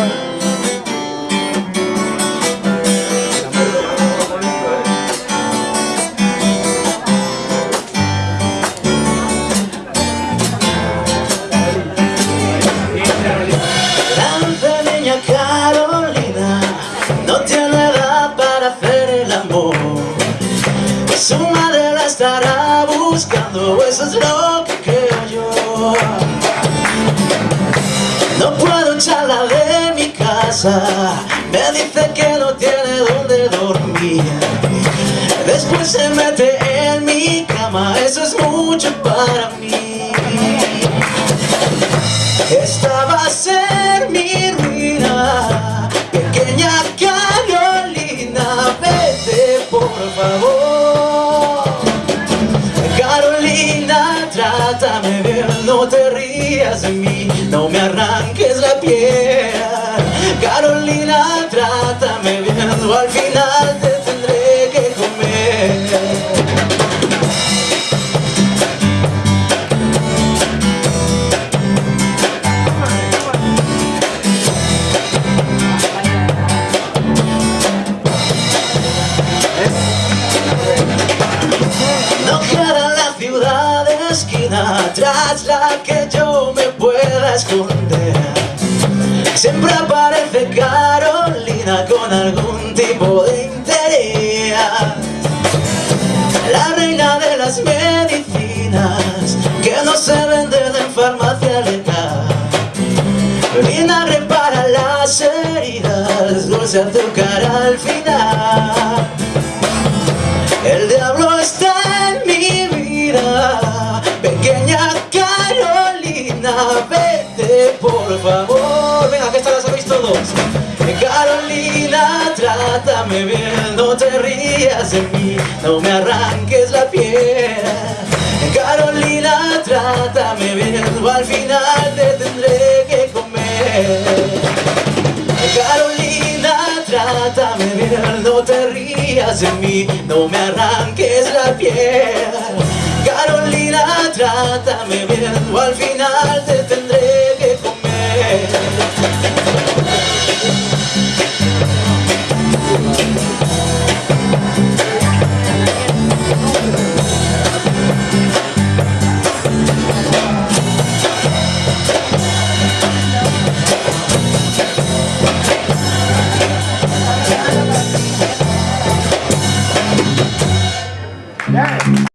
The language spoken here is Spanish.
me niña Carolina no tiene edad para hacer el amor. Su madre la estará buscando, eso es lo que creo yo. Me dice que no tiene donde dormir. Después se mete en mi cama, eso es mucho para mí. Esta va a ser mi ruina. Pequeña Carolina Vete por favor. Carolina, trátame bien No te rías de mí No me arranques la piel Carolina, trátame bien O al final te tendré que comer. No queda la ciudad de esquina tras la que yo me pueda esconder Siempre aparece Carolina con algún tipo de interés. La reina de las medicinas que no se venden en farmacia legal Vinagre para las heridas, dulce azúcar al final. El diablo está en mi vida Pequeña Carolina Vete por favor Venga, que esta la sabéis todos. Carolina, trátame bien No te rías de mí No me arranques la piel. Carolina, trátame bien O al final te tendré que comer. Carolina, trátame bien, no te rías de mí, no me arranques la piel. Carolina, trátame bien, o al final